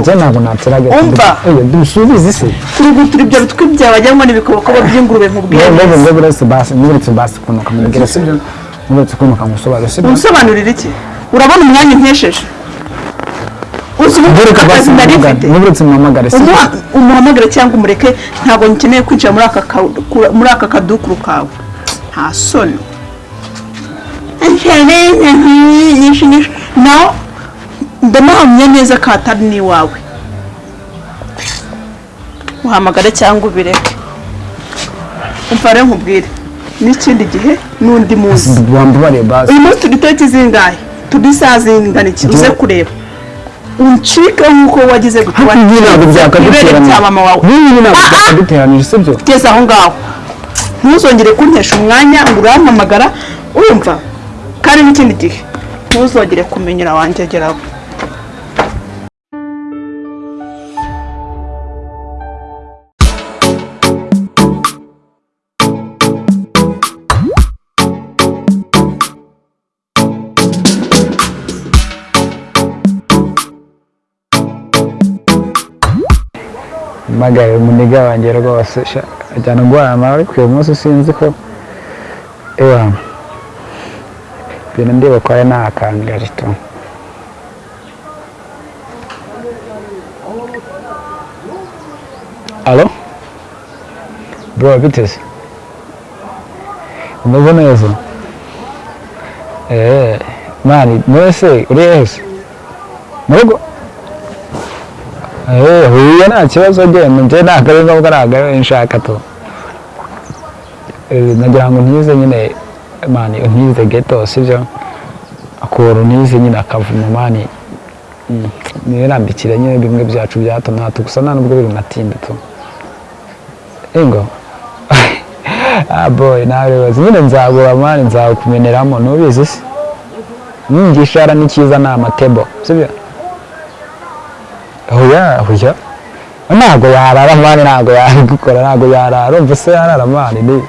njye ntabwo nateraga Umva. dusubize se kurugutura ibyo bitwi byawe wagira ngo ni ibikobokobo by'ingurube ngo neza ngo buretse basi nkuretse basi ukuntu ukamubwira sibyo? nkuretse ukuntu ukamusobanurira sibyo? Unsobanurira iki? Urabona umwanya unkesheje uzi ubu nkuretse basi akazi nari mfite. nkuretse muhamagare sibyo? Umuha- umuhamagare cyangwa umureke ntabwo nkeneye kwinjira muri aka kadukuru kawe. Nta soni. Nawe ndanahamya neza ko atari n'iwawe. Uhamagare cyangwa ubireke. Umva rero nkubwire. N'ikindi gihe n'undi munsi. Uyu munsi turi zingahe? Turi saa zingana iki uze kureba. Uncike nk'uko wagize ntabwo ibere bya mama wawe. Ibi ntabwo byakaduteranije sibyo tugeze aho ngaho. Ntuzongere kuntesha umwanya ngo urampamagara urumva kandi n'ikindi gihe ntuzongere kumenyera wanjyegeraho mpamagaye umuniga wanjye rwose ajyana guhana nawe ku uyu munsi sinzi ko ewa ibintu ndiba kwawe ni akangari tu alo bro biteze umeze neza eee mani mwese uri hese mu rugo huye nta kibazo genda njye ntabwo ari ngombwa ntabwo ari nshaka Eh, nagira ngo ntize nyine mani ntize geto sibyo akuntu ntize nyine akavumo mani nirambikire nyine bimwe byacu bya hato na hato gusa nta nubwo biri natinda tu ingo ah boy nawe bibaza nyine nzagura mani nzakumeneramo ntubizi se igishara ni cyiza ni amatebo sibyo oya oya ntabwo yarara mani ntabwo yabikora ntabwo yarara umva se yarara mani ni.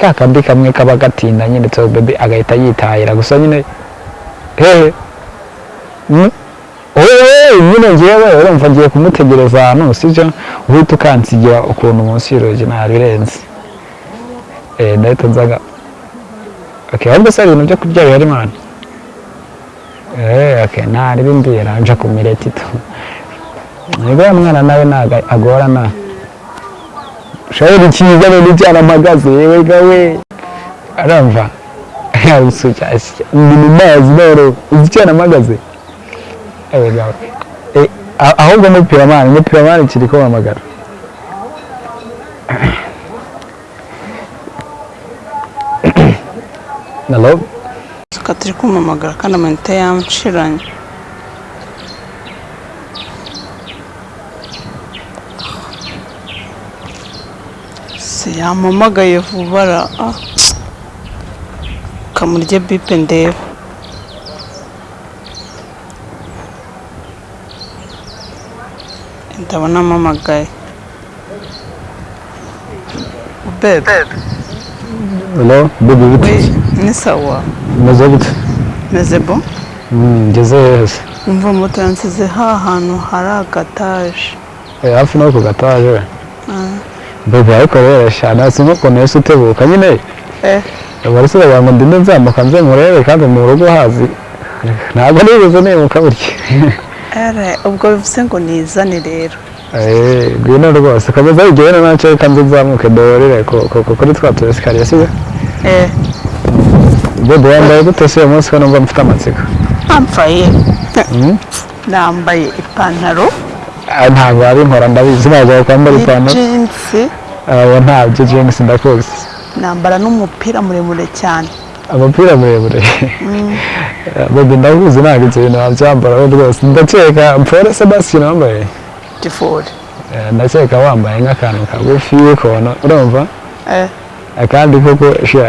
Ka kandi kamwe kaba gatinda nyine to bebe agahita yitahira gusa nyine hehe Mm. oye nyine ngewe urumva ngiye kumutegereza ahantu sibyo uhita ukansigira ukuntu munsi y'urugi ntabirenze eh ndahita nzaga. Okay ahubwo se ibintu byo kurya bihari mani Eh, okay, ntari bimbwira nja ku mireti tu. Nibwo ya mwana nawe ntago agorana. Shawuri cyiza rero icyana mpagaze yewe gawe arumva usukashya ndi mu mazi rero uzi icyana mpagaze yewe gawe Eh, a- ahubwo muri piramani muri piramani kiri kumpamagara Hello? Suka turi kumamagara kandi amanota yanshiranye se yampamagaye vuba ra ah. kamurye bipe ndebe ndabona amamagaye bebe Hello? Bite? ni sawa Umeze gute? meze bo ngeze heza. umva moto yansize ha hantu hari agataje hafi no ku gataje we. Baby ariko rero shana sinko ukuntu yose utebuka nyine. bagira ngo ndinde nzamuka nze murebe kandi mu rugo hazi. Ntabwo nigeze nimuka burya. ubwo bivuze ngo nizane rero ngwino rwose komeza wigene na cyo reka nze nzamuke ko- kuri twa tu esikariye sibyo? Baby wambaye gute se uyu munsi ko numva mfite amatsiko? Mm? nambaye ipantaro Ntabwo ari nkora ndabizi ntabwo kwambara ipantaro. y'ijinsi Abo ntabyo jeans ndakuzi. nambara n'umupira muremure cyane Amapira muremure. Baby ndakuzi ntabwo ibyo bintu wabyambara rwose ndakeka Paul Sebastian wambaye. tifuri Eh, ndakeka wambaye nk'akantu kagufi ukuntu urumva akandi koko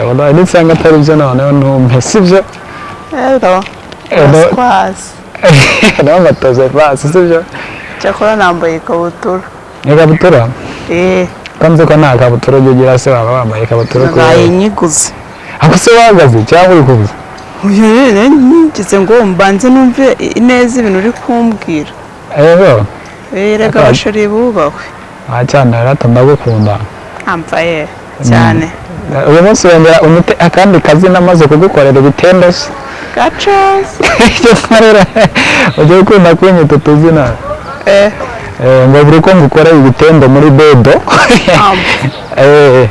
wallahi nisanga atari byo noneho ntumpe sibyo rero uraswazi nawe matoze pasi sibyo? Cyakora nambaye ikabutura ikabutura eh kanze ko nta kabutura ujya ugira se waba wambaye ikabutura ko nayanyiguze ako se wahagaze cyangwa uri kubuza ngize ngo mbanze numve neza ibintu uri kumbwira rero rega Akandi. abashori bubahwe wacyana rero ndagukunda ambaye cyane. Uyu munsi wongera unite akandi kazi namaze kugukorera ibitendo se. Gacazi icyo nkorera. Ujya ukunda kunyita utuzina. Eh. Eh, ngo buri ko ngukorera ibitendo muri bedo Eh,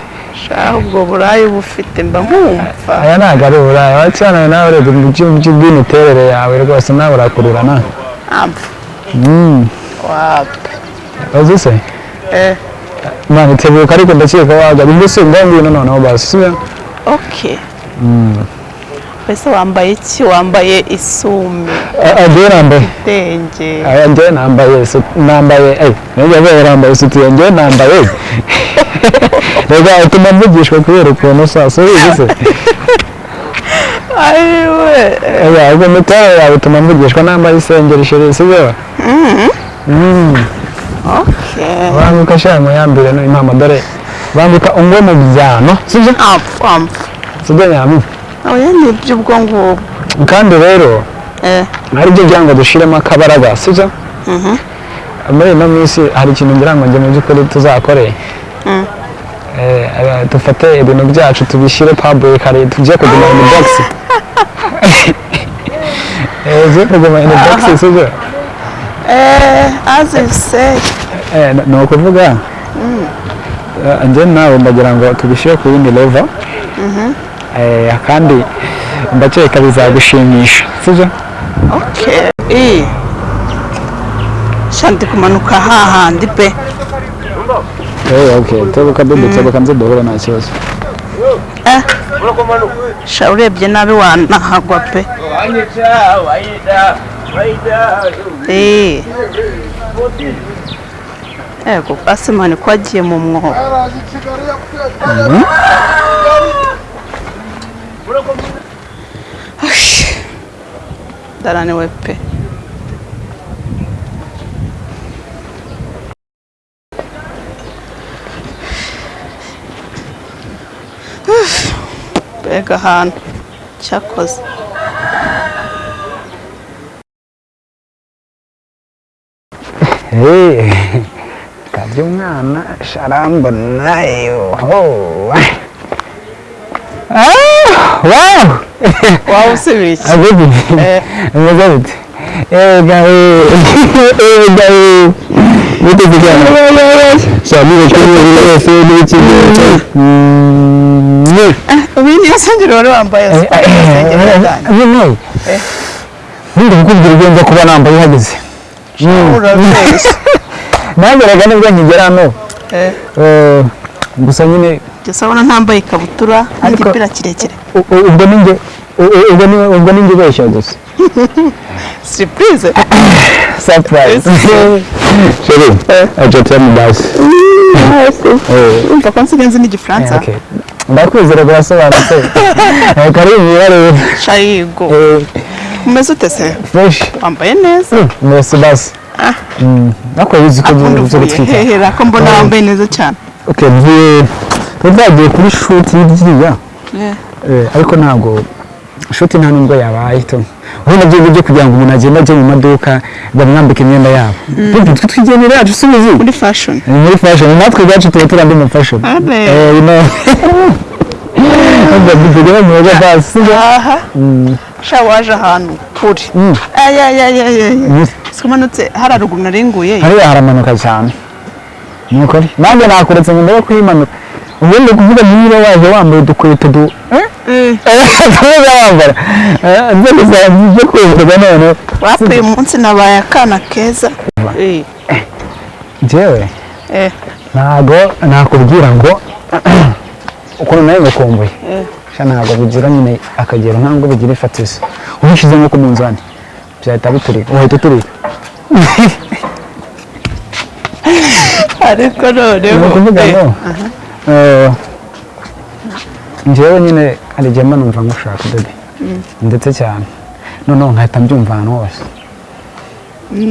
ubwo burayi uba ufite mba nkumva. Aya ntabwo ari uburaya wacyana nawe urebye mu byuma by'imiterere yawe rwose nawe urakururana amva Mm, wapi uzi mwana itebuka ariko ndakeka si ngaho ngwino noneho basi sibyo okay. Mbese wambaye iki wambaye isume njyewe nambaye aya njyewe nambaye nambaye nijya mbere nambaye isutiye njyewe nambaye reka utuma mvugishwa kubera ukuntu si ubizi se ayiwe Oya, ubwo imiterere yawe ituma mvugishwa nambaye isengeri sheri sibyo Mm. Okay. Banguka sha muyambire no impamo dore banguka ungwe mu byano. Sibyo amfa amfa sibyo nyamu oya ni iby'ubwo ngubwo kandi rero eh. hari ibyo ngira ngo dushiremo akabaraga sibyo? Muri ino minsi hari ikintu ngira ngo njye mu by'ukuri tuzakore. Mm. Eh, eh, dufate ibintu byacu tubishyire public hari tujye kuguma in box. Eh tujye kuguma in box sibyo? Eh as you n- ni ukuvuga? Eh, njye nawe ndagira ngo tubishyire ku yindi level. Eh, kandi ndakeka bizagushimisha sibyo okay eh. Shanti kumanuka hahandi pe. Eh, okay tebuka bebe tebuka nze duhure nta kibazo. Eh. Sha urebye nabi wanahagwa pe. Eh. Ego asimani ko agiye mu mwobo Ash, ndananiwe pe mbega ahantu cyakoze Eh, kabye umwana sharambona yoho Ah, wow waba usubira iki Eh. eh gawe eh gawe bite kujyana cyane ko ni wese n'iki mm ubu niyo sengeri wari wambaye siporo isengeri yanjye nyine ndi kukubwira ibyo nza kuba nambaye uhageze urabeshya nageraga ni bwo nkigera hano Eh, Eh, gusa nyine gusa ubona ntambaye ikabutura Ariko- n'igipira kirekire. u- u- ubwo ninjye u- u- ubwo ni ubwo ninjye ubeshya gusa. Siripurize surprise. Sheri aje tell basi eh. Urumva ko nsigaye nzi n'igifaransa okay. Ndakwizera birasobanutse Eh, karibu mwirare shayigo. Eh. Umeze ute se? Fresh. Wambaye neza. Merci basi. Ah. Mm, nako yuzi ko byo gutwika hehera ko mbona wambaye neza cyane okay mvuye twagiye kuri shoot y'iriya Eh, ariko ntabwo shoti nta nubwo yabaye to ubundi na byo byo kugira ngo umuntu agende ajye mu maduka bamwambika imyenda yabo Twe twe twigenera yacu subizi muri fashion muri fashion natwe ubwacu tuba turi andi mu fashion eh you know ubwo tugera mu rugo basi aha sha waje ahantu kure ayayayayaya simanutse hari haruguru naringuye hariya haramanuka cyane. Ni ukuri nanjye nakuretse ngo ndebe kuyimanuka ubundi kuvuga niba waje wambaye udukweto du tuba wambara. Inzego zanjye byo kwivuga none wapi uyu munsi nabaye akana keza. Eh, njyewe eh, ntago nakubwira ngo ukuntu nawe ngakumbuye eh. sha ntabwo bigira nyine akagero ntabwo bigira ifatizo. Ubishyize nko ku munzani. Byahita biturika uhita uturika ariko noneho. Ni ukuvuga eh, ngo eh, njyewe nyine hari igihe mba numva ngushaka bebe ndetse cyane. Noneho nkahita mbyumva ahantu hose.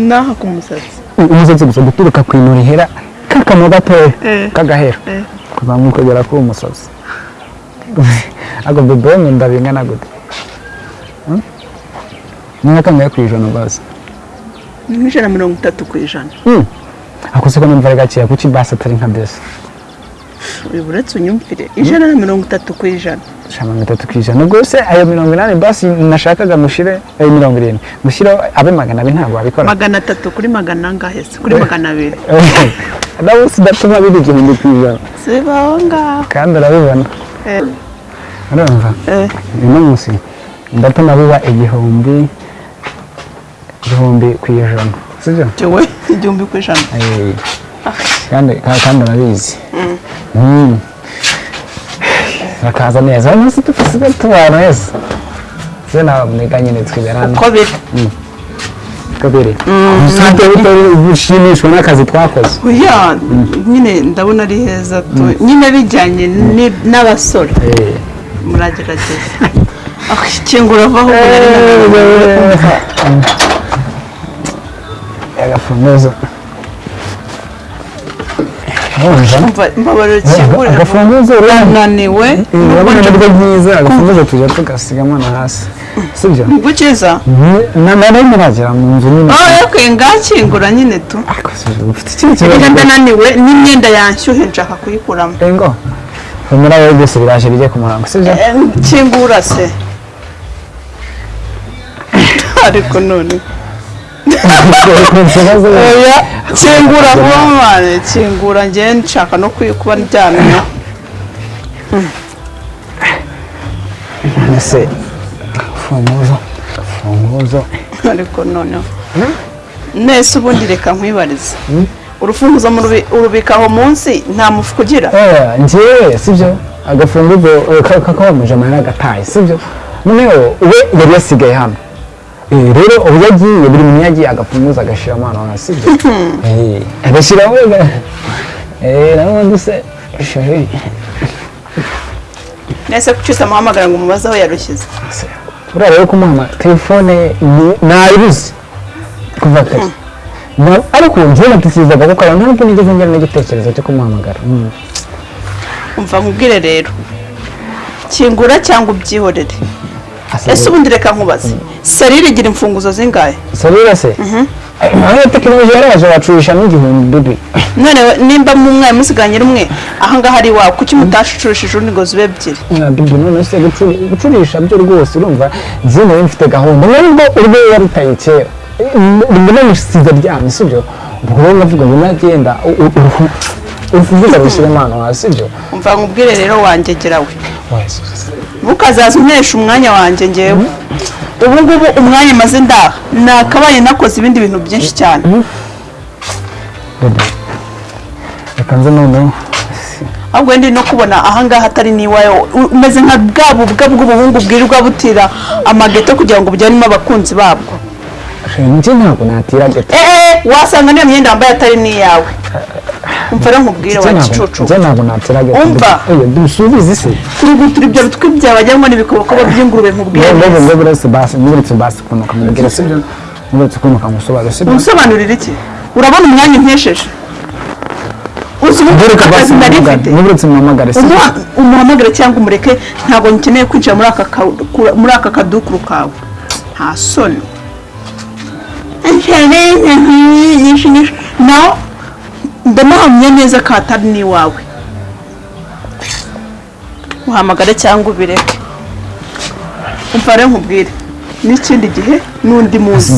N'aha ku musatsi. Umusatsi gusa guturuka ku ino rihera k'akantu gatoya Eh. k'agahera Eh. kuzamuka kugera kuri uwo musatsi ariko bebe we nkunda bingana gute? Ni nka kangahe ku ijana basi. Ni nk'ijana na mirongo itatu ku ijana. Ako siko numva ari gakeya kuki basi atari nka desi uretse unyumvire. Ijana na mirongo itatu ku ijana. Ijana na mirongo itatu ku ijana. Rwose ayo mirongo inani basi nashakaga mushire ayo mirongo irindwi. Mushireho abe magana abiri ntabwo wabikora? Magana atatu kuri magana angahe se? Kuri magana abiri. Nawe sidatuma biba igihumbi ku ijana. Zibaho ngaho kandi urabibona Eh, urumva? Eh, uno munsi ndatuma biba igihumbi igihumbi ku ijana sibyo jewe igihumbi ku ijana. Eh, kandi ka- kandi urabizi. Mm. bakaza neza. Uno munsi dusigaye tubana neza? Se nawe mwiga nyine twiberana uko biri? Kabiri usibye utari ushimishwa n'akazi twakoze. Nyine ndabona ari heza nyine bijyanye n'abasore. Muragerageza. Ah, kingura vaho. Agafunguzo agafunguzo urabona naniwe urabona ni bwo byiza agafunguzo tujya tugasigamo na hasi sibyo gukiza na nari muragera mu nzu nyine yakwiye ngakingura nyine tu. Kibazo ndananiwe n'imyenda yanshyuhe nshaka kuyikuramo ngo humura wowe byose biraje bijye ku murango sibyo kingura se ariko none kingura vuba mwana kingura njye nshaka no kuba ndyamye ese agafunguzo agafunguzo ariko noneho nese ubundi reka nkwibarize urufunguzo urubika aho munsi nta mufuka ugira Eh, njyewe sibyo agafunguzo eh, ka- kakaba mujama yaragataye sibyo noneho we yari yasigaye hano Eh, rero ubu yagiye buri muntu yagiye agafunguzo agashyiramo hano hasi sibyo Eh, agashyiramo eh nabundi se sheri nese kucyusa amuhamagara ngo umubaze aho yarushyize. Buriya rero kumuhama telefone nayibuze. Kuva kare. Na- ariko njyewe natekerezaga ko kare ntabwo nigeze ngira n'igitekerezo cyo kumuhamagara. Mm. umva nkubwire rero. Kingura cyangwa ubyihorere. Ese ubundi reka nkubaze serire igira imfunguzo zingahe Sarira se aho tekinoloji yaraje bacurisha n'igihumbi bibi none nimba mu mwaye musiganye rumwe ahangaha ari iwawe kuki mutashurishije urundi ngo zibe ebyiri bibi none se gucu- gucurisha byo rwose urumva nari mfite gahunda nubwo urwo yarutaye kera mbona musize ryamye sibyo ubwo rero navuga ngo nagenda uruhu- urufunguzo rushyiremo hano hasi sibyo? Umva nkubwire rero wangegera we. Ntukazaza untesha umwanya wanjye ngewe ubu ngubu umwanya maze ndaha. Nakabaye nakoze ibindi bintu byinshi cyane. Reka nze noneho. Ahubwo ndi no kubona ahangaha atari n'iwawe umeze nka bwa bubwa bw'ubuhungu bwirirwa butira amageto kugira ngo bujyanemo abakunzi babwo. Njye ntabwo natira gato eee wasanga niyo myenda wambaye atari n'iyawe. Rero nkubwire wa gicucu Umva. Dusubize se ibyo bitwi byawe wagira ngo ni ibikobokobo by'ingurube nkubwire neza. ngo buretse basi muburetse basi kunuka mubwira sibyo muburetse kunuka musobanura sibyo unsobanurira iki urabona umwanya Umuha- umuhamagare cyangwa umureke ntabwo nkeneye kwinjira muri aka kadukuru kawe nta soni no ndanahamya neza ko atari n'iwawe uhamagare cyangwa ubireke. Umva rero nkubwire. N'ikindi gihe n'undi munsi.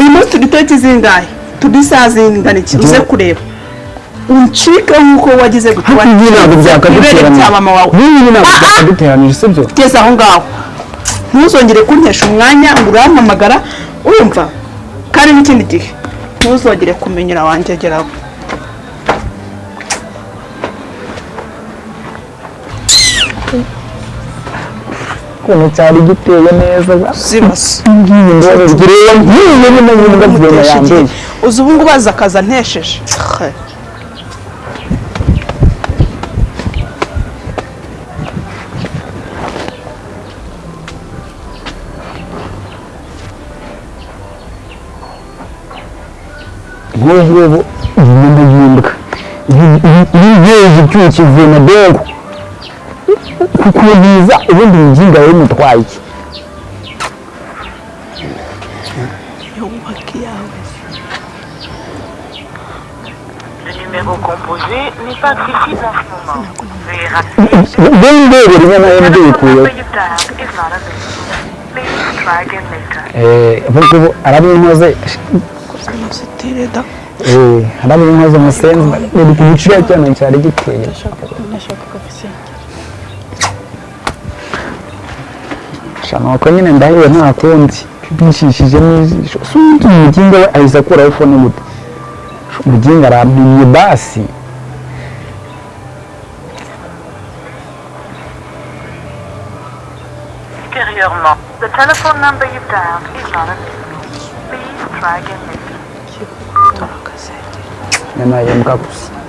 Uyu munsi turi tariki zingahe turi saa zingana iki uze kureba. Uncike nk'uko wagize gutwara ntabwo byakaduteranya cya mama wawe. Ntabwo Ah, ah. byakaduteranije sibyo kugeza aho ngaho. Ntuzongere kuntesha umwanya ngo urampamagara urumva kandi n'ikindi gihe. Ntuzongere kumenyera wanjye geraho ukuntu cyari giteye neza zibase ngireba nk'iyi nyine nyine ngabwira yambaye uzi ubu ngubu aza akaza ntesheje nk'ubu ngubu ibintu bihinduka ibintu icyuho kivuye na kuko biza ubundi mujinga we mutwaye bembere rimwe na rimwe bikuyeho ahubwo ubu arabinoze arabinoze musenzi ibiciro cyane cyari giteye Ndashaka kafisi. shana ko nyine ndahiwe nta kundi bishishije n'ijisho sundi umuginga we ahise akuraho fone gute umuginga arambimye basi the telephone number you've dialed is not available. Please try again later. nyana yembwa gusa